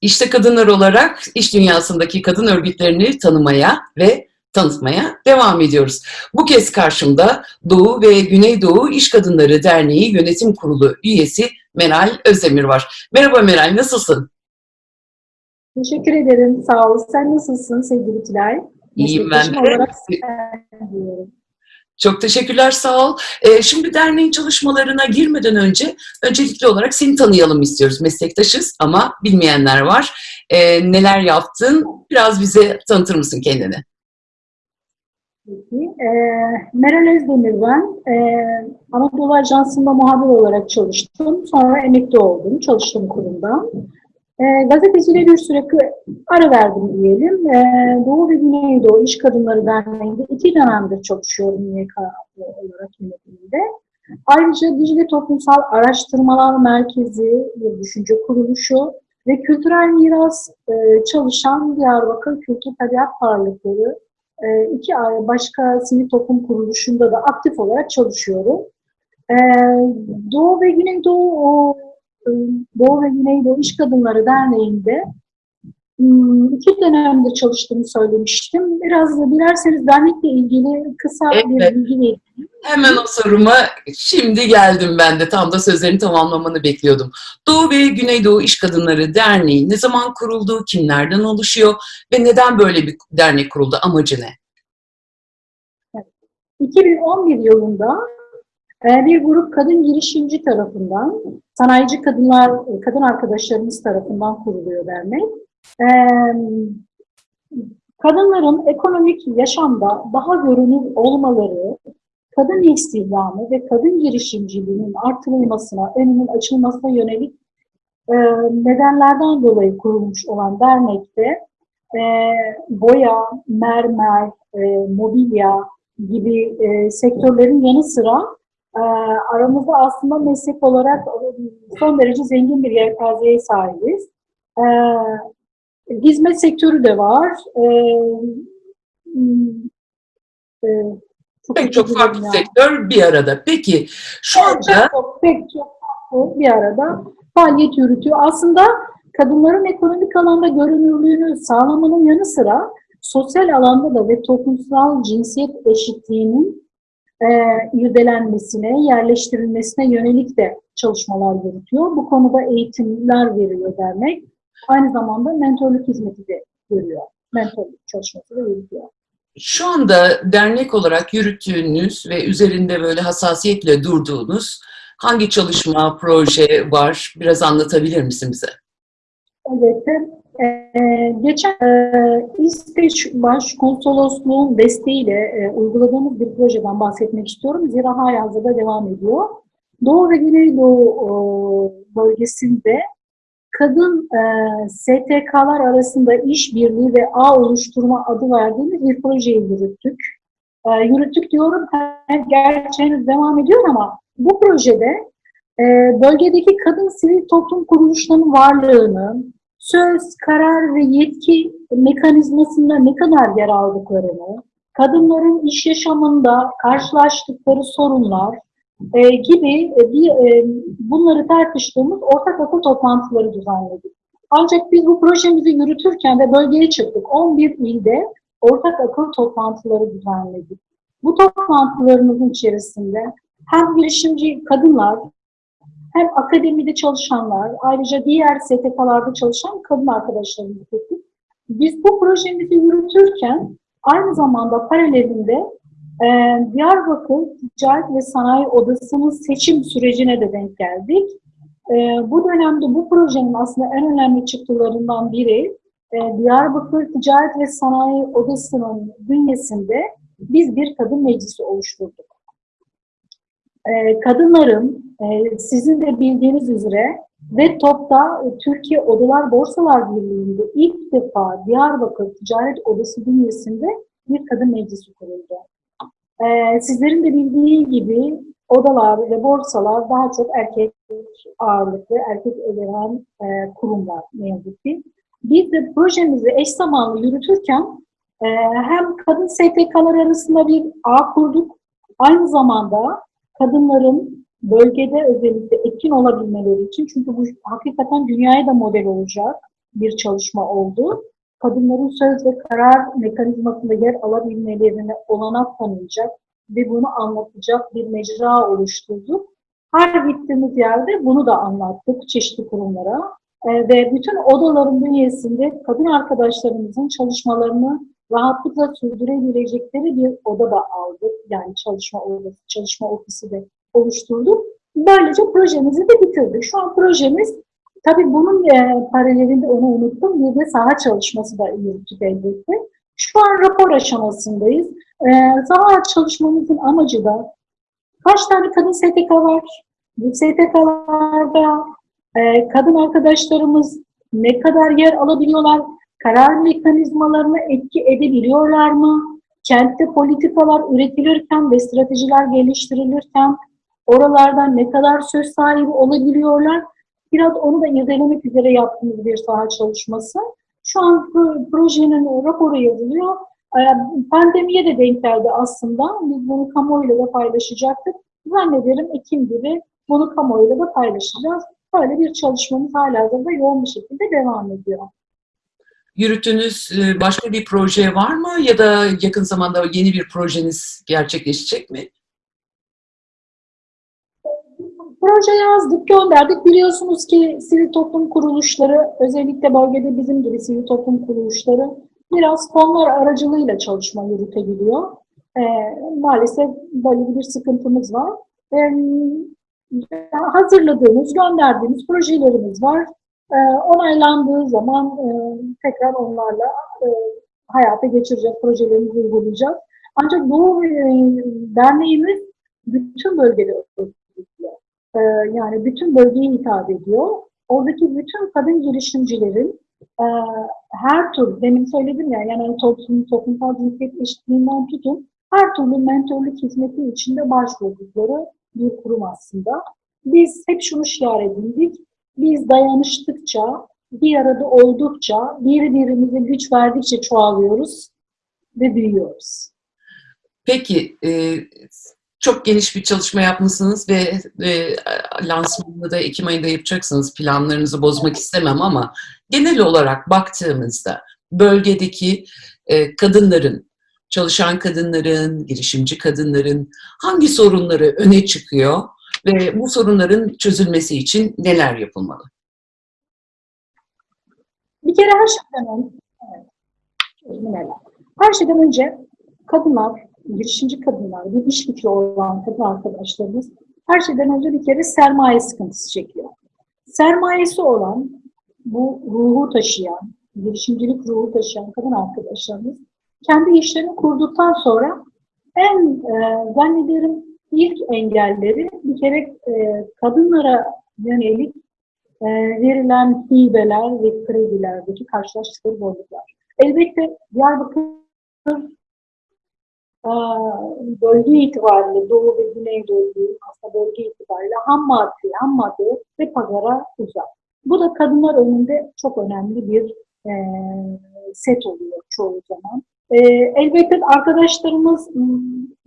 İşte kadınlar olarak iş dünyasındaki kadın örgütlerini tanımaya ve tanıtmaya devam ediyoruz. Bu kez karşımda Doğu ve Güneydoğu İş Kadınları Derneği Yönetim Kurulu üyesi Meral Özdemir var. Merhaba Meral, nasılsın? Teşekkür ederim, sağ ol. Sen nasılsın sevgili Tülay? İyiyim ben de. Olarak. Çok teşekkürler, sağ ol. Ee, şimdi derneğin çalışmalarına girmeden önce öncelikli olarak seni tanıyalım istiyoruz. Meslektaşız ama bilmeyenler var. Ee, neler yaptın? Biraz bize tanıtır mısın kendini? Peki. Ee, Meral Özdemir ben. Ee, Anadolu Ajansı'nda muhabir olarak çalıştım. Sonra emekli oldum, çalıştığım kurumdan. Ee, gazeteciliğe bir süre ara verdim diyelim. Ee, Doğu ve Güneydoğu İş Kadınları Derneği'nde iki dönemdir çalışıyorum YK olarak yönetiminde. Ayrıca Dicle Toplumsal Araştırmalar Merkezi bir düşünce kuruluşu ve kültürel miras e, çalışan Diyarbakır Kültür Tabiat Varlıkları e, iki başka sivil toplum kuruluşunda da aktif olarak çalışıyorum. E, Doğu ve Güneydoğu e, Doğu ve Güneydoğu İş Kadınları Derneği'nde hmm, iki dönemde çalıştığımı söylemiştim. Biraz da dilerseniz dernekle ilgili kısa Evet. bir bilgi vereyim. Hemen o soruma şimdi geldim ben de. Tam da sözlerini tamamlamanı bekliyordum. Doğu ve Güneydoğu İş Kadınları Derneği ne zaman kuruldu, kimlerden oluşuyor ve neden böyle bir dernek kuruldu, amacı ne? 2011 yılında bir grup kadın girişimci tarafından, sanayici kadınlar, kadın arkadaşlarımız tarafından kuruluyor dernek. E, Kadınların ekonomik yaşamda daha görünür olmaları, kadın istihdamı ve kadın girişimciliğinin artırılmasına, önünün açılmasına yönelik e, nedenlerden dolayı kurulmuş olan dernekte e, boya, mermer, e, mobilya gibi sektörlerin yanı sıra e, aramızda aslında meslek olarak son derece zengin bir yelpazeye sahibiz. E, hizmet sektörü de var. E, e, çok Pek çok farklı dilerim ya. sektör bir arada. Peki şu anda çok, pek çok farklı bir arada faaliyet yürütüyor. Aslında kadınların ekonomik alanda görünürlüğünü sağlamanın yanı sıra sosyal alanda da ve toplumsal cinsiyet eşitliğinin e, irdelenmesine, yerleştirilmesine yönelik de çalışmalar yürütüyor. Bu konuda eğitimler veriyor dernek. Aynı zamanda mentorluk hizmeti de görüyor. Mentorluk çalışması da yürütüyor. şu anda dernek olarak yürüttüğünüz ve üzerinde böyle hassasiyetle durduğunuz hangi çalışma, proje var? Biraz anlatabilir misin bize? Evet. Ee, geçen e, İsveç Başkonsolosluğu'nun desteğiyle e, uyguladığımız bir projeden bahsetmek istiyorum. Zira halihazırda devam ediyor. Doğu ve Güneydoğu e, bölgesinde kadın e, STK'lar arasında işbirliği ve ağ oluşturma adı verdiğimiz bir projeyi yürüttük. E, yürüttük diyorum, gerçi henüz devam ediyor ama bu projede e, bölgedeki kadın sivil toplum kuruluşlarının varlığını, söz, karar ve yetki mekanizmasında ne kadar yer aldıklarını, kadınların iş yaşamında karşılaştıkları sorunlar e, gibi e, bir, e, bunları tartıştığımız ortak akıl toplantıları düzenledik. Ancak biz bu projemizi yürütürken de bölgeye çıktık. 11 ilde ortak akıl toplantıları düzenledik. Bu toplantılarımızın içerisinde hem girişimci kadınlar, hem akademide çalışanlar, ayrıca diğer STK'larda çalışan kadın arkadaşlarımız getirdik. Biz bu projemizi yürütürken aynı zamanda paralelinde e, Diyarbakır Ticaret ve Sanayi Odası'nın seçim sürecine de denk geldik. E, bu dönemde bu projenin aslında en önemli çıktılarından biri e, Diyarbakır Ticaret ve Sanayi Odası'nın bünyesinde biz bir kadın meclisi oluşturduk. E, kadınların sizin de bildiğiniz üzere ve TOP'ta Türkiye Odalar Borsalar Birliği'nde ilk defa Diyarbakır Ticaret Odası bünyesinde bir kadın meclisi kuruldu. E, sizlerin de bildiği gibi odalar ve borsalar daha çok erkek ağırlıklı, erkek egemen e, kurumlar ne yazık ki. Biz de projemizi eş zamanlı yürütürken e, hem kadın STK'lar arasında bir ağ kurduk, aynı zamanda kadınların bölgede özellikle etkin olabilmeleri için çünkü bu hakikaten dünyaya da model olacak. bir çalışma oldu. Kadınların söz ve karar mekanizmasında yer alabilmelerine olanak tanıyacak ve bunu anlatacak bir mecra oluşturduk. Her gittiğimiz yerde bunu da anlattık çeşitli kurumlara. Ee, ve bütün odaların bünyesinde kadın arkadaşlarımızın çalışmalarını rahatlıkla sürdürebilecekleri bir oda da aldık. Yani çalışma odası, çalışma ofisi de oluşturduk. Böylece projemizi de bitirdik. Şu an projemiz, tabii bunun e, paralelinde onu unuttum, bir de saha çalışması da yürüttük elbette. Şu an rapor aşamasındayız. E, saha çalışmamızın amacı da kaç tane kadın STK var? Bu STK'larda e, kadın arkadaşlarımız ne kadar yer alabiliyorlar? Karar mekanizmalarına etki edebiliyorlar mı? Kentte politikalar üretilirken ve stratejiler geliştirilirken oralardan ne kadar söz sahibi olabiliyorlar? Biraz onu da irdelemek üzere yaptığımız bir saha çalışması. Şu an projenin raporu yazılıyor. E, pandemiye de denk geldi aslında. Biz bunu kamuoyuyla da paylaşacaktık. Zannederim Ekim gibi bunu kamuoyuyla da paylaşacağız. Böyle bir çalışmamız hala da yoğun bir şekilde devam ediyor. Yürüttüğünüz e, başka bir proje var mı ya da yakın zamanda yeni bir projeniz gerçekleşecek mi? Proje yazdık, gönderdik. Biliyorsunuz ki sivil toplum kuruluşları, özellikle bölgede bizim gibi sivil toplum kuruluşları biraz fonlar aracılığıyla çalışma yürütebiliyor. Ee, maalesef böyle bir sıkıntımız var. Ee, hazırladığımız, gönderdiğimiz projelerimiz var. Ee, onaylandığı zaman e, tekrar onlarla e, hayata geçireceğiz, projelerimizi uygulayacağız. Ancak bu e, derneğimiz bütün bölgede örgütlüyor. E, yani bütün bölgeye hitap ediyor. Oradaki bütün kadın girişimcilerin e, her tür, demin söyledim ya, yani toplum, toplumsal cinsiyet eşitliğinden tutun, her türlü mentorluk hizmeti içinde başvurdukları bir kurum aslında. Biz hep şunu şiar edindik, biz dayanıştıkça, bir arada oldukça, birbirimize güç verdikçe çoğalıyoruz ve büyüyoruz. Peki, e, çok geniş bir çalışma yapmışsınız ve e, lansmanını da Ekim ayında yapacaksınız. Planlarınızı bozmak istemem ama genel olarak baktığımızda bölgedeki e, kadınların, çalışan kadınların, girişimci kadınların hangi sorunları öne çıkıyor ve bu sorunların çözülmesi için neler yapılmalı? Bir kere her şeyden önce, her şeyden önce kadınlar, girişimci kadınlar, bir iş fikri olan kadın arkadaşlarımız her şeyden önce bir kere sermaye sıkıntısı çekiyor. Sermayesi olan, bu ruhu taşıyan, girişimcilik ruhu taşıyan kadın arkadaşlarımız kendi işlerini kurduktan sonra en e, zannederim ilk engelleri kere e, kadınlara yönelik e, verilen hibeler ve kredilerdeki karşılaştıkları zorluklar. Elbette Diyarbakır e, bölge itibariyle Doğu ve Güneydoğu aslında bölge itibariyle ham madde, ham madde ve pazara uzak. Bu da kadınlar önünde çok önemli bir e, set oluyor çoğu zaman. E, elbette arkadaşlarımız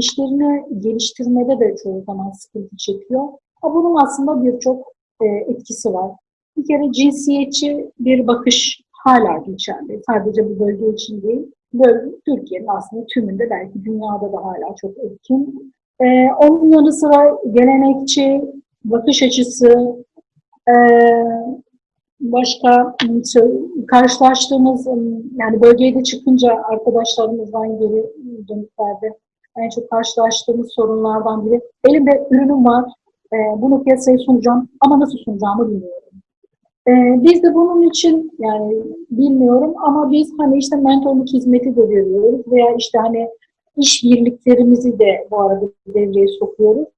işlerini geliştirmede de çoğu zaman sıkıntı çekiyor. Ama bunun aslında birçok e, etkisi var. Bir kere cinsiyetçi bir bakış hala geçerli. Sadece bu bölge için değil. Böyle Türkiye'nin aslında tümünde belki dünyada da hala çok etkin. Ee, onun yanı sıra gelenekçi bakış açısı, e, başka karşılaştığımız yani bölgeye de çıkınca arkadaşlarımızdan geri dönüklerde en çok karşılaştığımız sorunlardan biri. Elimde ürünüm var, e, bunu piyasaya sunacağım ama nasıl sunacağımı bilmiyorum. E, biz de bunun için yani bilmiyorum ama biz hani işte mentorluk hizmeti de veriyoruz veya işte hani iş birliklerimizi de bu arada devreye sokuyoruz.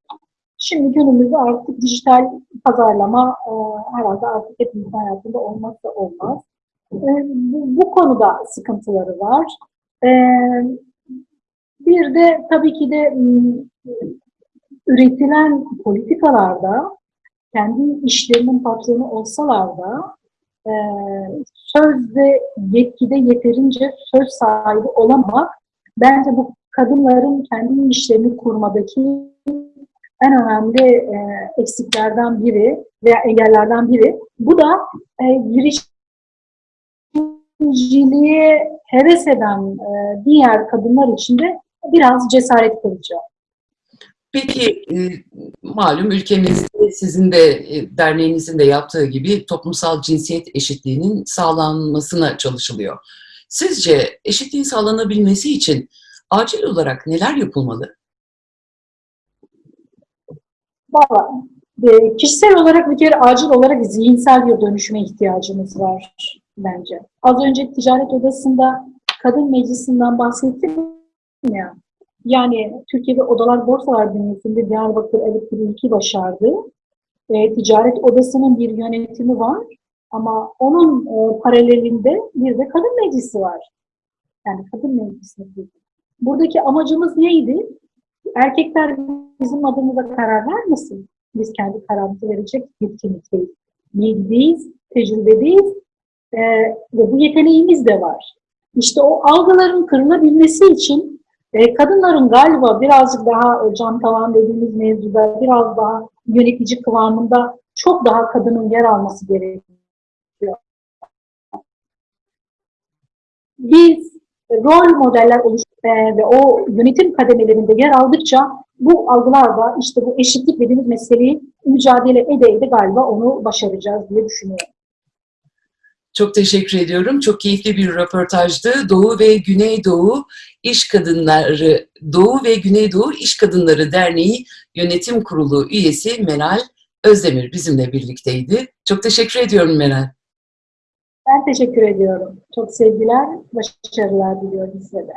Şimdi günümüzde artık dijital pazarlama e, herhalde artık hepimizin hayatında olmazsa olmaz. E, bu, bu konuda sıkıntıları var. E, bir de tabii ki de üretilen politikalarda kendi işlerinin patronu olsalar da e, söz yetkide yeterince söz sahibi olamak bence bu kadınların kendi işlerini kurmadaki en önemli e, eksiklerden biri veya engellerden biri. Bu da e, giriş girişimciliğe heves eden e, diğer kadınlar için de biraz cesaret kılıcı. Peki e, malum ülkemizde sizin de e, derneğinizin de yaptığı gibi toplumsal cinsiyet eşitliğinin sağlanmasına çalışılıyor. Sizce eşitliğin sağlanabilmesi için acil olarak neler yapılmalı? Valla e, kişisel olarak bir kere acil olarak zihinsel bir dönüşüme ihtiyacımız var bence. Az önce ticaret odasında kadın meclisinden bahsettim ya. Yani Türkiye'de Odalar Borsalar Bünyesi'nde Diyarbakır bir ilki başardı. E, ticaret odasının bir yönetimi var ama onun e, paralelinde bir de kadın meclisi var. Yani kadın meclisi. Buradaki amacımız neydi? Erkekler bizim adımıza karar vermesin. Biz kendi kararımızı verecek yetkinlikteyiz. Bilgideyiz, tecrübedeyiz ee, ve bu yeteneğimiz de var. İşte o algıların kırılabilmesi için e, kadınların galiba birazcık daha e, cam tavan dediğimiz mevzuda biraz daha yönetici kıvamında çok daha kadının yer alması gerekiyor. Biz rol modeller oluş ve o yönetim kademelerinde yer aldıkça bu algılarla işte bu eşitlik dediğimiz meseleyi mücadele ede ede galiba onu başaracağız diye düşünüyorum. Çok teşekkür ediyorum. Çok keyifli bir röportajdı. Doğu ve Güneydoğu İş Kadınları Doğu ve Güneydoğu İş Kadınları Derneği Yönetim Kurulu üyesi Meral Özdemir bizimle birlikteydi. Çok teşekkür ediyorum Meral. Ben teşekkür ediyorum. Çok sevgiler, başarılar diliyorum size de.